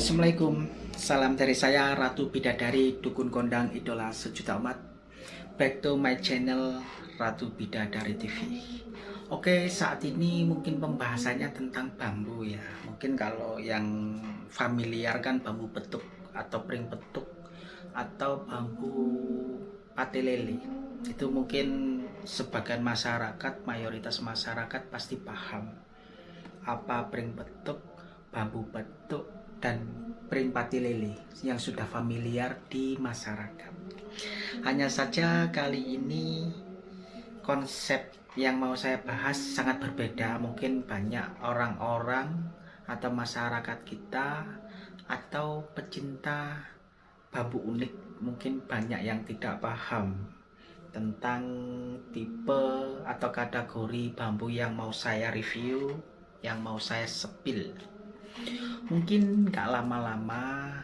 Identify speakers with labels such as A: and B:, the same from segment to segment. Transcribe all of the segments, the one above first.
A: Assalamualaikum. Salam dari saya Ratu Bidadari Dukun Kondang Idola Sejuta Umat. Back to my channel Ratu Bidadari TV Oke saat ini mungkin pembahasannya tentang bambu ya. Mungkin kalau yang familiar kan bambu petuk Atau pring petuk Atau bambu pati lele Itu mungkin sebagian masyarakat Mayoritas masyarakat pasti paham. Apa pring petuk Bambu petuk dan pati lele yang sudah familiar di masyarakat. Hanya saja kali ini konsep yang mau saya bahas sangat berbeda. Mungkin banyak orang-orang atau masyarakat kita atau pecinta bambu unik mungkin banyak yang tidak paham tentang tipe atau kategori bambu yang mau saya review, yang mau saya sepil. Mungkin gak lama-lama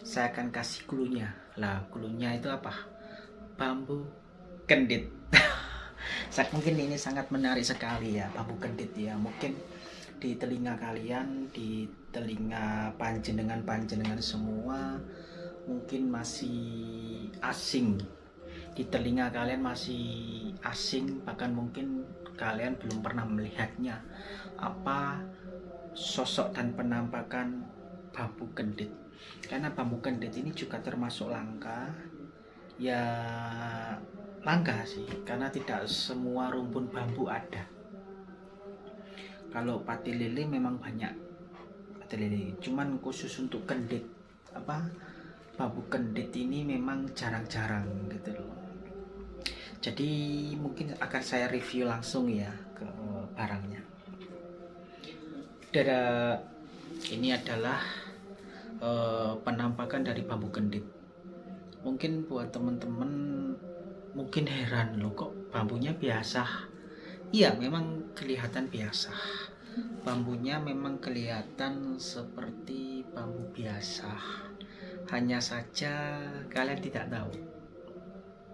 A: saya akan kasih klunya. Lah, klunya itu apa? Bambu kendit. mungkin ini sangat menarik sekali ya, bambu kendit ya. Mungkin di telinga kalian, di telinga panjenengan-panjenengan semua mungkin masih asing. Di telinga kalian masih asing, bahkan mungkin kalian belum pernah melihatnya. Apa sosok dan penampakan bambu kendit karena bambu kendit ini juga termasuk langka. Ya langka sih karena tidak semua rumpun bambu ada. Kalau pati lele memang banyak pati lele. Cuman khusus untuk kendit apa bambu kendit ini memang jarang-jarang gitu loh. Jadi mungkin akan saya review langsung ya ke barangnya Dada ini adalah uh, penampakan dari bambu kendit. Mungkin buat teman-teman mungkin heran loh kok bambunya biasa. Iya, memang kelihatan biasa. Bambunya memang kelihatan seperti bambu biasa. Hanya saja kalian tidak tahu.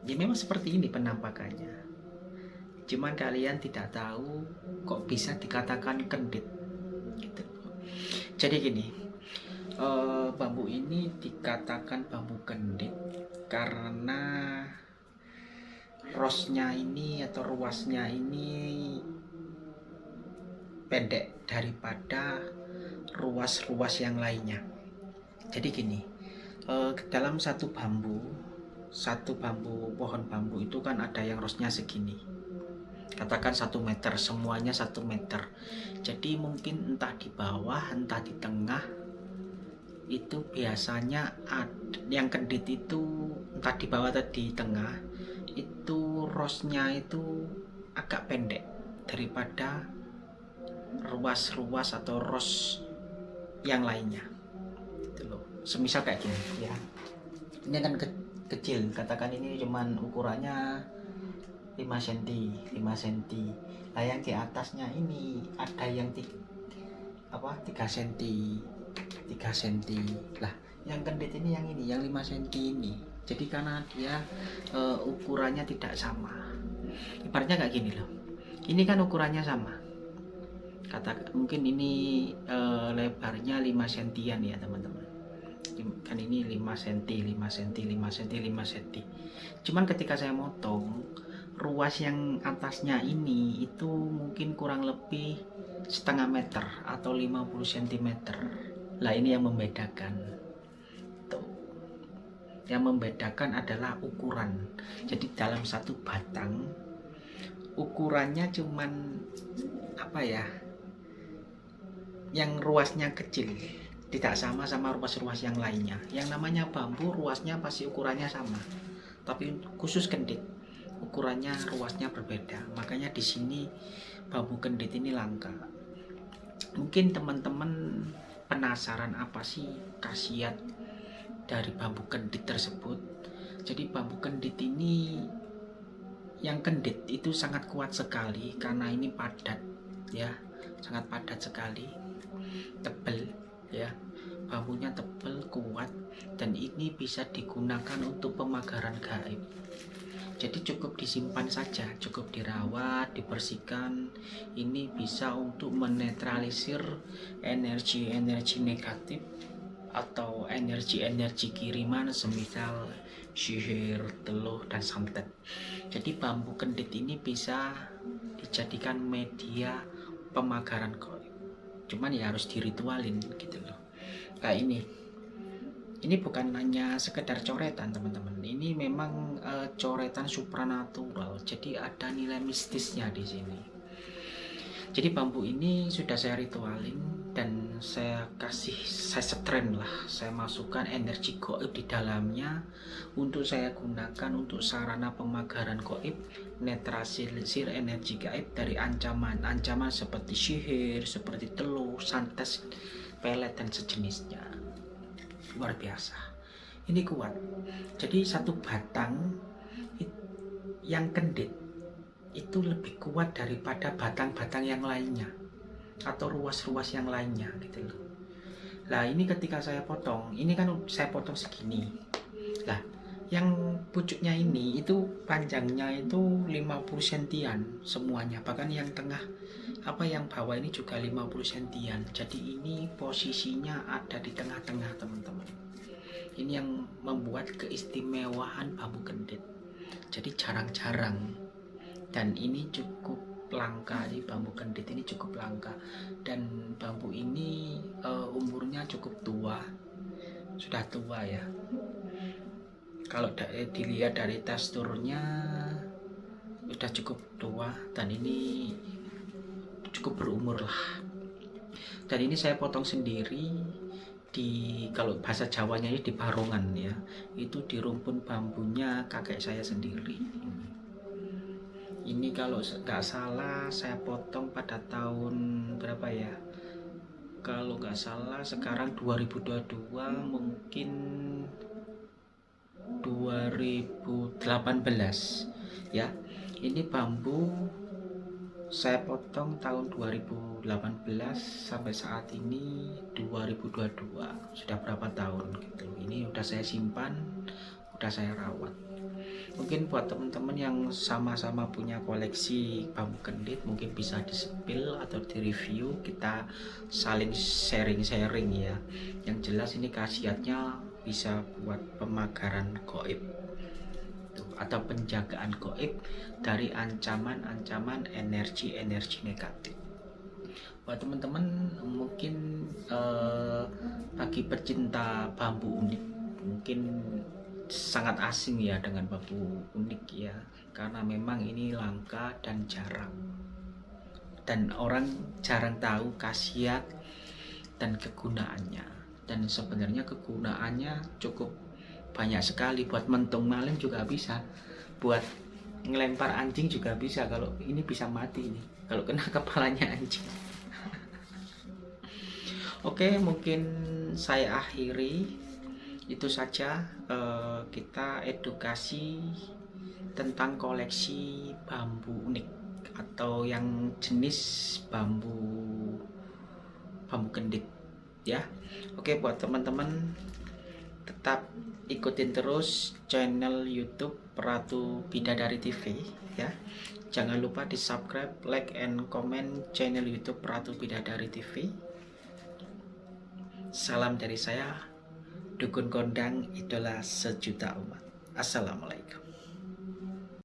A: Ya memang seperti ini penampakannya. Cuman kalian tidak tahu kok bisa dikatakan kendit gitu. Jadi gini uh, bambu ini dikatakan bambu kendit karena rosnya ini atau ruasnya ini pendek daripada ruas-ruas yang lainnya. Jadi gini uh, dalam satu bambu satu bambu pohon bambu itu kan ada yang rosnya segini katakan satu meter semuanya satu meter. Jadi mungkin entah di bawah entah di tengah itu biasanya ada, yang kedit itu entah di bawah atau di tengah itu rosnya itu agak pendek daripada ruas-ruas atau ros yang lainnya. Itu loh. Semisal kayak gini ya. Ini kan ke kecil katakan ini cuman ukurannya 5 cm 5 cm nah yang di atasnya ini ada yang di, apa 3 cm 3 cm lah yang kendit ini yang ini yang 5 cm ini. Jadi karena dia e, ukurannya tidak sama. Ibaratnya kayak gini loh. Ini kan ukurannya sama. Kata mungkin ini e, lebarnya 5 cm ya teman-teman. Kan ini 5 cm 5 cm 5 cm 5 cm cuman ketika saya motong ruas yang atasnya ini itu mungkin kurang lebih setengah meter atau 50 cm lah ini yang membedakan. Tuh. Yang membedakan adalah ukuran. Jadi dalam satu batang ukurannya cuman apa ya yang ruasnya kecil. Tidak sama sama ruas-ruas yang lainnya. Yang namanya bambu ruasnya pasti ukurannya sama. Tapi khusus kendit ukurannya ruasnya berbeda. Makanya di sini bambu kendit ini langka. Mungkin teman-teman penasaran apa sih khasiat dari bambu kendit tersebut? Jadi bambu kendit ini yang kendit itu sangat kuat sekali karena ini padat ya. Sangat padat sekali. Tebal ya. Bambunya tebal kuat dan ini bisa digunakan untuk pemagaran gaib jadi cukup disimpan saja cukup dirawat dibersihkan. Ini bisa untuk menetralisir energi-energi negatif atau energi-energi kiriman semisal sihir, teluh, dan santet. Jadi bambu kendit ini bisa dijadikan media pemagaran kok cuman ya harus diritualin gitu loh. Kayak ini ini bukan hanya sekedar coretan teman-teman. Ini memang e, coretan supranatural. Jadi ada nilai mistisnya di sini. Jadi bambu ini sudah saya ritualin dan saya kasih saya setren lah. Saya masukkan energi goib di dalamnya untuk saya gunakan untuk sarana pemagaran goib netralisir energi gaib dari ancaman-ancaman seperti sihir seperti telur santet pelet dan sejenisnya luar biasa. Ini kuat. Jadi satu batang yang kendit itu lebih kuat daripada batang-batang yang lainnya atau ruas-ruas yang lainnya gitu loh. Lah ini ketika saya potong ini kan saya potong segini. Lah yang pucuknya ini itu panjangnya itu 50 sentian semuanya bahkan yang tengah apa yang bawah ini juga 50 sentian. Jadi ini posisinya ada di tengah-tengah teman-teman. Ini yang membuat keistimewaan bambu kendit jadi jarang-jarang. Dan ini cukup langka. Di bambu kendit ini cukup langka. Dan bambu ini uh, umurnya cukup tua. Sudah tua ya. Kalau eh, dilihat dari teksturnya sudah cukup tua. Dan ini cukup berumur lah. Dan ini saya potong sendiri di kalau bahasa Jawanya ini di barongan ya. Itu di rumpun bambunya kakek saya sendiri. Ini kalau nggak salah saya potong pada tahun berapa ya? Kalau nggak salah sekarang 2022 mungkin 2018 ya. Ini bambu saya potong tahun 2018 sampai saat ini 2022 sudah berapa tahun gitu. Ini udah saya simpan udah saya rawat. Mungkin buat teman-teman yang sama-sama punya koleksi bambu kendit mungkin bisa di spill atau di review kita saling sharing-sharing ya. Yang jelas ini khasiatnya bisa buat pemagaran goib atau penjagaan goib dari ancaman-ancaman energi-energi negatif. Buat teman-teman mungkin eh, bagi pecinta bambu unik. Mungkin sangat asing ya dengan bambu unik ya karena memang ini langka dan jarang. Dan orang jarang tahu khasiat dan kegunaannya. Dan sebenarnya kegunaannya cukup banyak sekali. Buat mentung maling juga bisa. Buat ngelempar anjing juga bisa. Kalau ini bisa mati nih kalau kena kepalanya anjing. Oke mungkin saya akhiri. Itu saja eh, kita edukasi tentang koleksi bambu unik atau yang jenis bambu bambu kendit ya. Oke buat teman-teman tetap ikutin terus channel YouTube Ratu Bidadari TV ya jangan lupa di subscribe like and comment channel YouTube Ratu Bidadari TV salam dari saya Dukun kondang idola sejuta umat. Assalamualaikum.